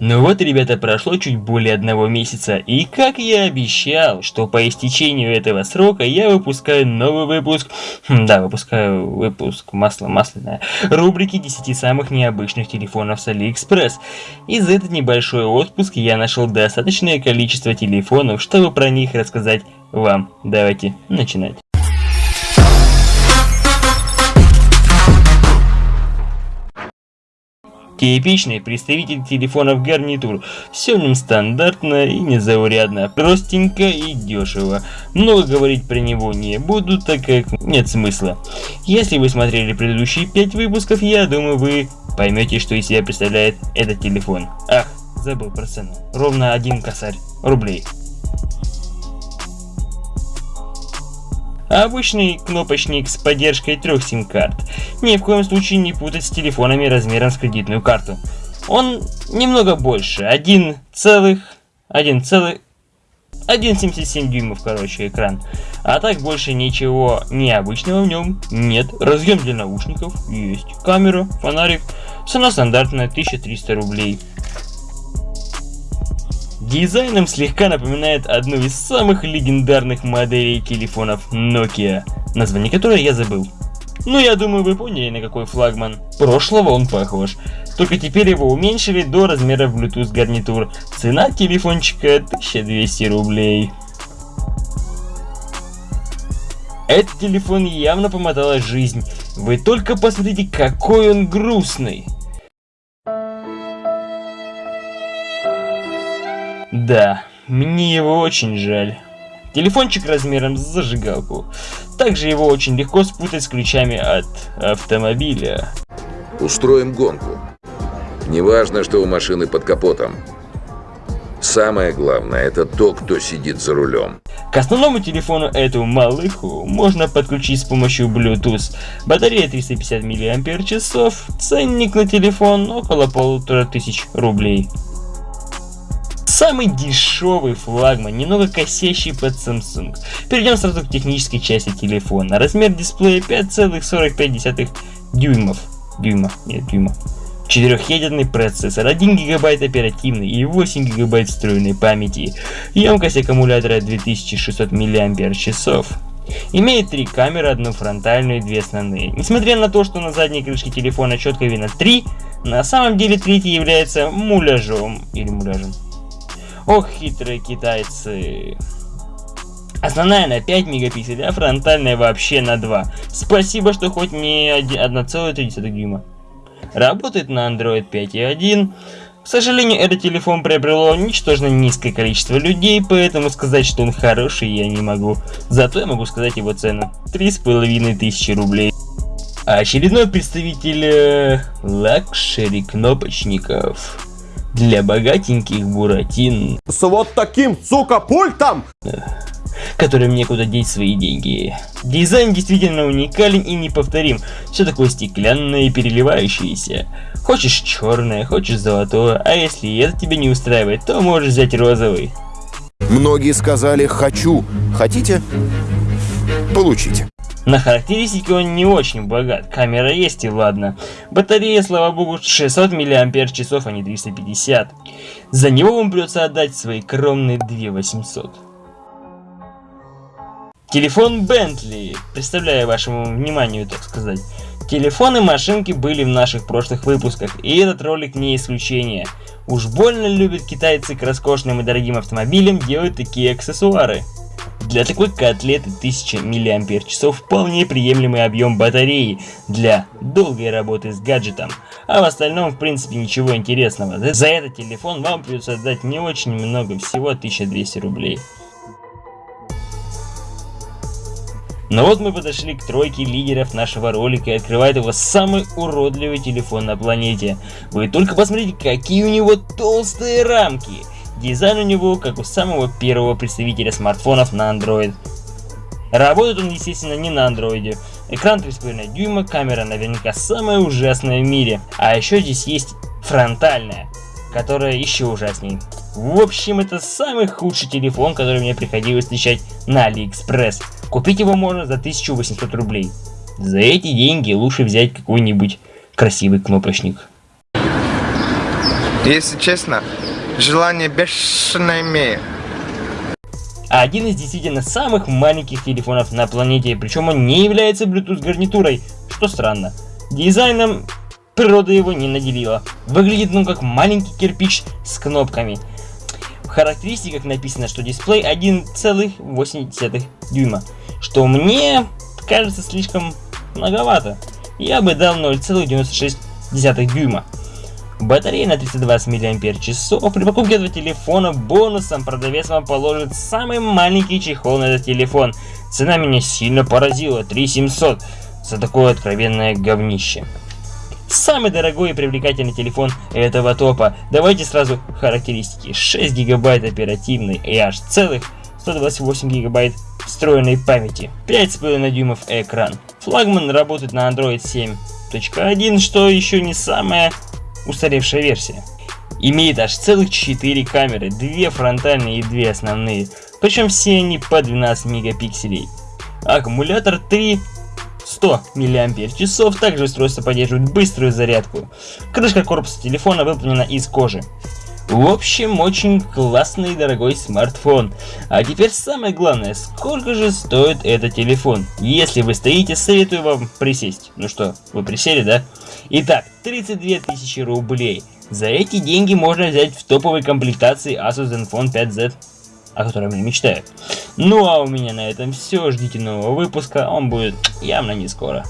Ну вот, ребята, прошло чуть более одного месяца, и как я обещал, что по истечению этого срока я выпускаю новый выпуск, хм, да, выпускаю выпуск масло масляное, рубрики 10 самых необычных телефонов с Алиэкспресс. И за этот небольшой отпуск я нашел достаточное количество телефонов, чтобы про них рассказать вам. Давайте начинать. Типичный представитель телефонов гарнитур. Все в нем стандартно и незаурядно, простенько и дешево. Много говорить про него не буду, так как нет смысла. Если вы смотрели предыдущие 5 выпусков, я думаю вы поймете, что из себя представляет этот телефон. Ах, забыл про цену. Ровно один косарь рублей. Обычный кнопочник с поддержкой трех сим-карт. Ни в коем случае не путать с телефонами размером с кредитную карту. Он немного больше, 1 целых... 1 целых... 1,77 дюймов, короче, экран. А так больше ничего необычного в нем нет. Разъем для наушников есть. Камера, фонарик. Цена стандартная 1300 рублей. Дизайном слегка напоминает одну из самых легендарных моделей телефонов Nokia, название которой я забыл. Ну, я думаю, вы поняли, на какой флагман. Прошлого он похож. Только теперь его уменьшили до размера Bluetooth гарнитур. Цена телефончика 1200 рублей. Этот телефон явно помотала жизнь. Вы только посмотрите, какой он грустный. Да, мне его очень жаль. Телефончик размером с зажигалку. Также его очень легко спутать с ключами от автомобиля. Устроим гонку. Неважно, что у машины под капотом. Самое главное, это то, кто сидит за рулем. К основному телефону эту малыху можно подключить с помощью Bluetooth. Батарея 350 мАч, ценник на телефон около полутора тысяч рублей. Самый дешевый флагман, немного косящий под Samsung. Перейдем сразу к технической части телефона. Размер дисплея 5,45 дюймов. Дюйма, нет, дюйма. Четырехъядерный процессор, 1 гигабайт оперативной и 8 гигабайт встроенной памяти. Емкость аккумулятора 2600 мАч. Имеет три камеры, одну фронтальную и две основные. Несмотря на то, что на задней крышке телефона четко видно три, на самом деле третий является муляжом или муляжем. Ох, хитрые китайцы. Основная на 5 мегапикселей, а фронтальная вообще на 2. Спасибо, что хоть не 1,3 дюйма. Работает на Android 5.1. К сожалению, этот телефон приобрело ничтожно низкое количество людей, поэтому сказать, что он хороший, я не могу. Зато я могу сказать его цену. 3500 рублей. А очередной представитель э, luxury кнопочников для богатеньких буратин. С вот таким, сука, пультом! которым некуда деть свои деньги. Дизайн действительно уникален и неповторим. Все такое стеклянное и переливающееся. Хочешь черное, хочешь золотое, а если это тебя не устраивает, то можешь взять розовый. Многие сказали «хочу». Хотите? Получите. На характеристики он не очень богат, камера есть и ладно. Батарея, слава богу, 600 мАч, а не 350. За него вам придется отдать свои кромные 2800. Телефон Bentley, представляю вашему вниманию, так сказать. Телефоны машинки были в наших прошлых выпусках, и этот ролик не исключение. Уж больно любят китайцы к роскошным и дорогим автомобилям делать такие аксессуары. Для такой котлеты 1000 мАч вполне приемлемый объем батареи для долгой работы с гаджетом. А в остальном в принципе ничего интересного. За этот телефон вам придется отдать не очень много, всего 1200 рублей. Но вот мы подошли к тройке лидеров нашего ролика и открывает его самый уродливый телефон на планете. Вы только посмотрите, какие у него толстые рамки. Дизайн у него как у самого первого представителя смартфонов на Android. Работает он, естественно, не на андроиде. Экран 3,5 дюйма, камера наверняка самая ужасная в мире. А еще здесь есть фронтальная, которая еще ужасней. В общем, это самый худший телефон, который мне приходилось встречать на Алиэкспресс. Купить его можно за 1800 рублей. За эти деньги лучше взять какой-нибудь красивый кнопочник. Если честно, желание бешено имею. Один из действительно самых маленьких телефонов на планете, причем он не является Bluetooth гарнитурой, что странно. Дизайном природа его не наделила. Выглядит он как маленький кирпич с кнопками. В характеристиках написано, что дисплей 1,8 дюйма, что мне кажется слишком многовато. Я бы дал 0,96 дюйма. Батарея на 320 мАч. При покупке этого телефона бонусом продавец вам положит самый маленький чехол на этот телефон. Цена меня сильно поразила, 3700 за такое откровенное говнище. Самый дорогой и привлекательный телефон этого топа. Давайте сразу характеристики. 6 гигабайт оперативной и аж целых 128 гигабайт встроенной памяти. 5,5 дюймов экран. Флагман работает на Android 7.1, что еще не самая устаревшая версия. Имеет аж целых 4 камеры, 2 фронтальные и 2 основные, причем все они по 12 мегапикселей. Аккумулятор 3 100 мАч, также устройство поддерживает быструю зарядку. Крышка корпуса телефона выполнена из кожи. В общем, очень классный и дорогой смартфон. А теперь самое главное, сколько же стоит этот телефон? Если вы стоите, советую вам присесть. Ну что, вы присели, да? Итак, 32 тысячи рублей. За эти деньги можно взять в топовой комплектации Asus Zenfone 5Z, о котором я мечтаю. Ну а у меня на этом все. Ждите нового выпуска, он будет явно не скоро.